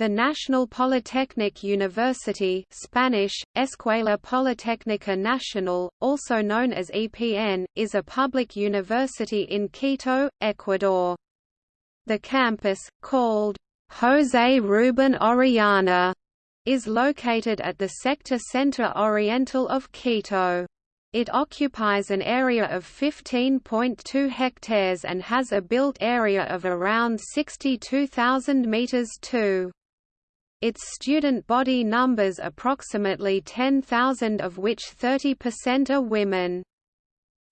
The National Polytechnic University Spanish, Escuela Politécnica Nacional, also known as EPN, is a public university in Quito, Ecuador. The campus, called José Rubén Orellana, is located at the Sector Centro Oriental of Quito. It occupies an area of 15.2 hectares and has a built area of around 62,000 meters 2. Its student body numbers approximately 10,000 of which 30% are women.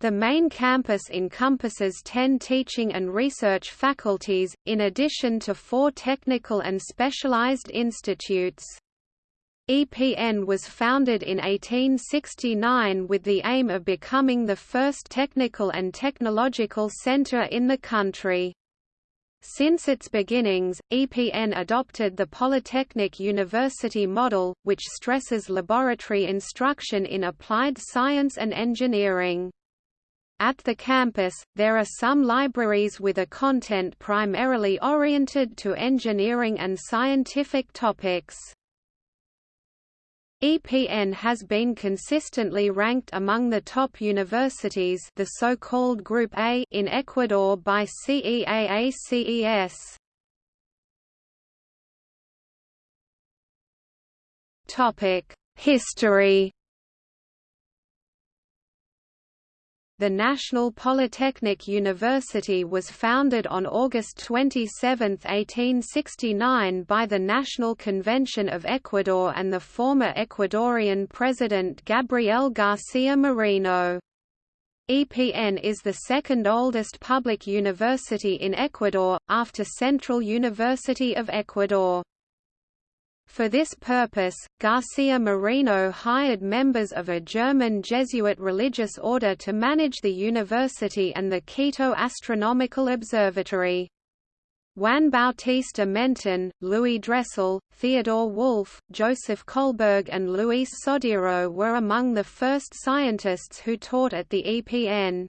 The main campus encompasses 10 teaching and research faculties, in addition to four technical and specialized institutes. EPN was founded in 1869 with the aim of becoming the first technical and technological center in the country. Since its beginnings, EPN adopted the Polytechnic University model, which stresses laboratory instruction in applied science and engineering. At the campus, there are some libraries with a content primarily oriented to engineering and scientific topics. EPN has been consistently ranked among the top universities the so-called Group A in Ecuador by CEAACES. History The National Polytechnic University was founded on August 27, 1869 by the National Convention of Ecuador and the former Ecuadorian President Gabriel García Moreno. EPN is the second oldest public university in Ecuador, after Central University of Ecuador. For this purpose, Garcia Moreno hired members of a German Jesuit religious order to manage the university and the Quito Astronomical Observatory. Juan Bautista Menten, Louis Dressel, Theodore Wolf, Joseph Kolberg and Luis Sodiro were among the first scientists who taught at the EPN.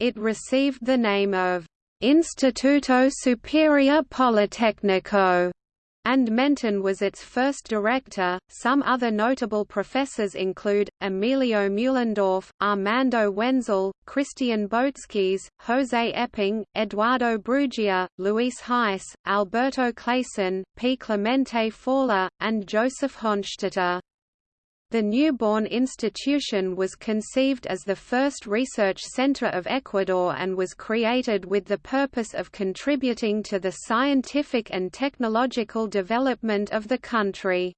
It received the name of Instituto Superior Politécnico and Menten was its first director. Some other notable professors include Emilio Mühlendorf, Armando Wenzel, Christian Botskis, Jose Epping, Eduardo Brugia, Luis Heiss, Alberto Clayson, P. Clemente Faula, and Joseph Honstetter. The newborn institution was conceived as the first research center of Ecuador and was created with the purpose of contributing to the scientific and technological development of the country.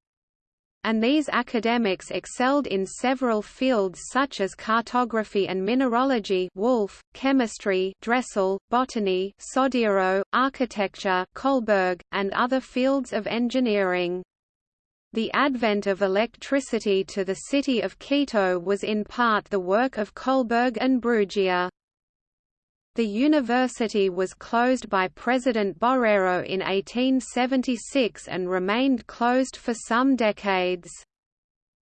And these academics excelled in several fields such as cartography and mineralogy Wolf, chemistry Dressel, botany Sodiro, architecture Kolberg, and other fields of engineering. The advent of electricity to the city of Quito was in part the work of Kolberg and Brugia. The university was closed by President Borrero in 1876 and remained closed for some decades.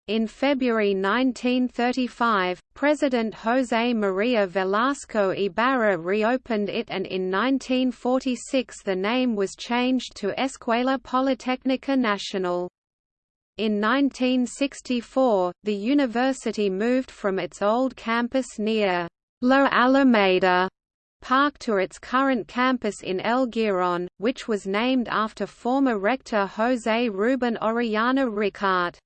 In February 1935, President José María Velasco Ibarra reopened it and in 1946 the name was changed to Escuela Politécnica Nacional. In 1964, the university moved from its old campus near La Alameda Park to its current campus in El Giron, which was named after former rector José Rubén Orellana Ricart.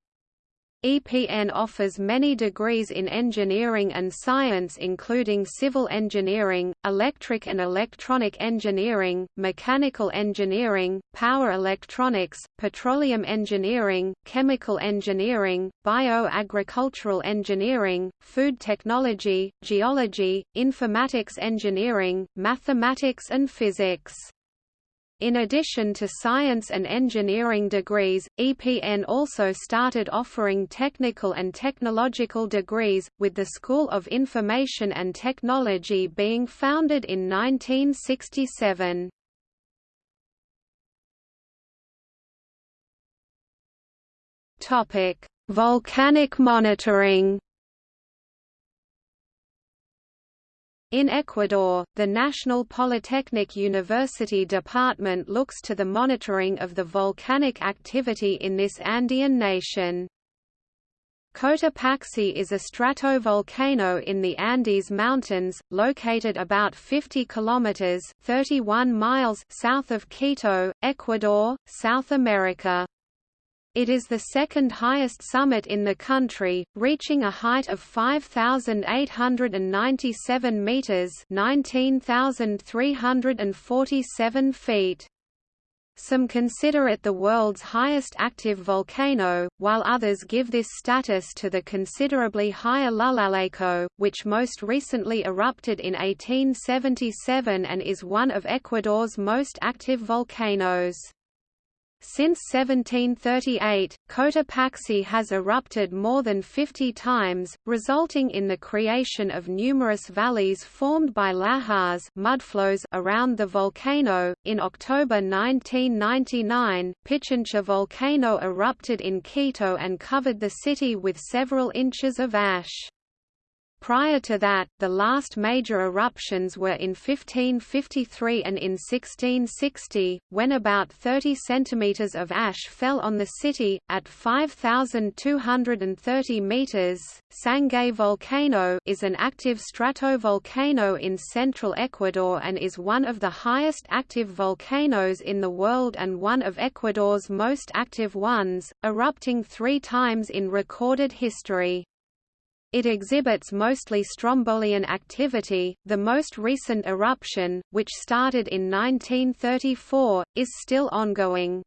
EPN offers many degrees in engineering and science including civil engineering, electric and electronic engineering, mechanical engineering, power electronics, petroleum engineering, chemical engineering, bioagricultural engineering, food technology, geology, informatics engineering, mathematics and physics. In addition to science and engineering degrees, EPN also started offering technical and technological degrees, with the School of Information and Technology being founded in 1967. Volcanic monitoring In Ecuador, the National Polytechnic University Department looks to the monitoring of the volcanic activity in this Andean nation. Cotopaxi is a stratovolcano in the Andes Mountains, located about 50 kilometers (31 miles) south of Quito, Ecuador, South America. It is the second highest summit in the country, reaching a height of 5,897 meters (19,347 feet). Some consider it the world's highest active volcano, while others give this status to the considerably higher Llullaillaco, which most recently erupted in 1877 and is one of Ecuador's most active volcanoes. Since 1738, Cotopaxi has erupted more than 50 times, resulting in the creation of numerous valleys formed by lahars mudflows around the volcano. In October 1999, Pichincha volcano erupted in Quito and covered the city with several inches of ash. Prior to that, the last major eruptions were in 1553 and in 1660, when about 30 centimeters of ash fell on the city, at 5,230 meters. Sangay volcano is an active stratovolcano in central Ecuador and is one of the highest active volcanoes in the world and one of Ecuador's most active ones, erupting three times in recorded history. It exhibits mostly strombolian activity. The most recent eruption, which started in 1934, is still ongoing.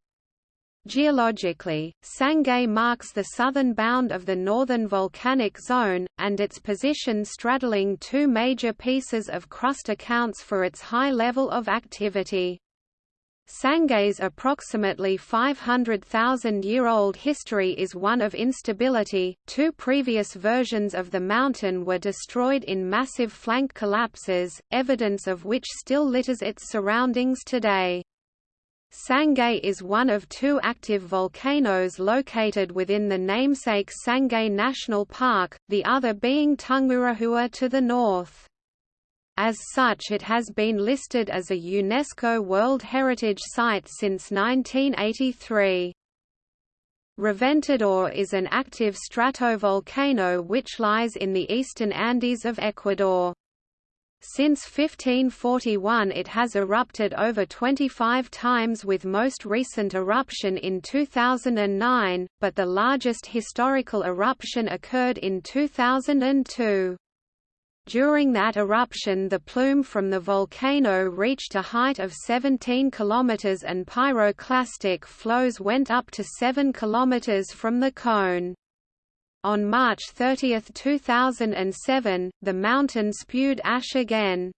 Geologically, Sangay marks the southern bound of the northern volcanic zone, and its position straddling two major pieces of crust accounts for its high level of activity. Sangay's approximately 500,000-year-old history is one of instability. Two previous versions of the mountain were destroyed in massive flank collapses, evidence of which still litters its surroundings today. Sangay is one of two active volcanoes located within the namesake Sangay National Park, the other being Tungurahua to the north. As such it has been listed as a UNESCO World Heritage Site since 1983. Reventador is an active stratovolcano which lies in the eastern Andes of Ecuador. Since 1541 it has erupted over 25 times with most recent eruption in 2009, but the largest historical eruption occurred in 2002. During that eruption the plume from the volcano reached a height of 17 km and pyroclastic flows went up to 7 km from the cone. On March 30, 2007, the mountain spewed ash again.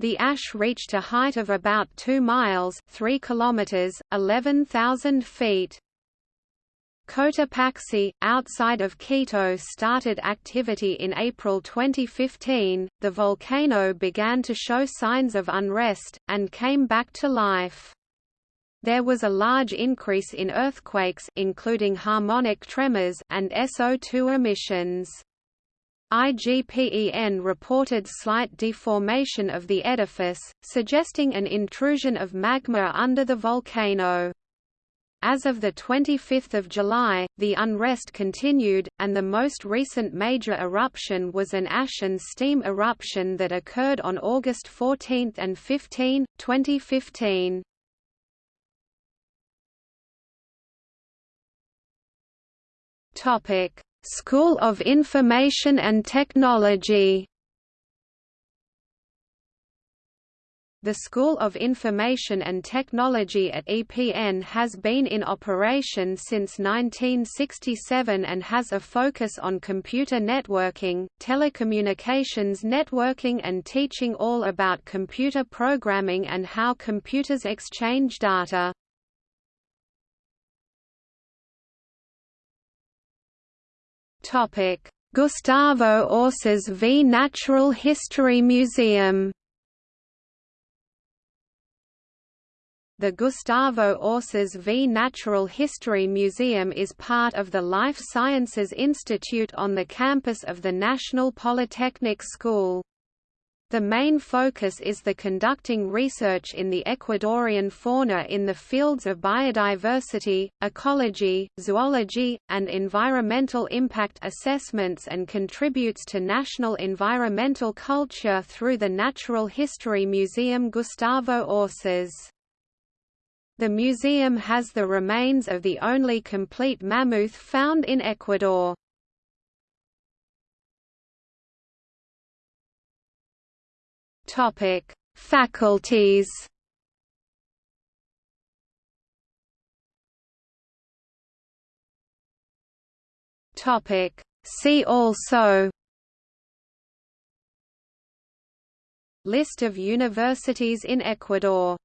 The ash reached a height of about 2 miles 3 kilometers, 11,000 feet. Cotopaxi, outside of Quito started activity in April 2015, the volcano began to show signs of unrest, and came back to life. There was a large increase in earthquakes including harmonic tremors and SO2 emissions. IGEPN reported slight deformation of the edifice, suggesting an intrusion of magma under the volcano. As of 25 July, the unrest continued, and the most recent major eruption was an ash and steam eruption that occurred on August 14 and 15, 2015. School of Information and Technology The School of Information and Technology at EPN has been in operation since 1967 and has a focus on computer networking, telecommunications networking and teaching all about computer programming and how computers exchange data. Gustavo Orcés V Natural History Museum The Gustavo Orcés V Natural History Museum is part of the Life Sciences Institute on the campus of the National Polytechnic School. The main focus is the conducting research in the Ecuadorian fauna in the fields of biodiversity, ecology, zoology, and environmental impact assessments and contributes to national environmental culture through the Natural History Museum Gustavo Orcés. The museum has the remains of the only complete mammoth found in Ecuador. Topic: Faculties. Topic: See also. List of universities in Ecuador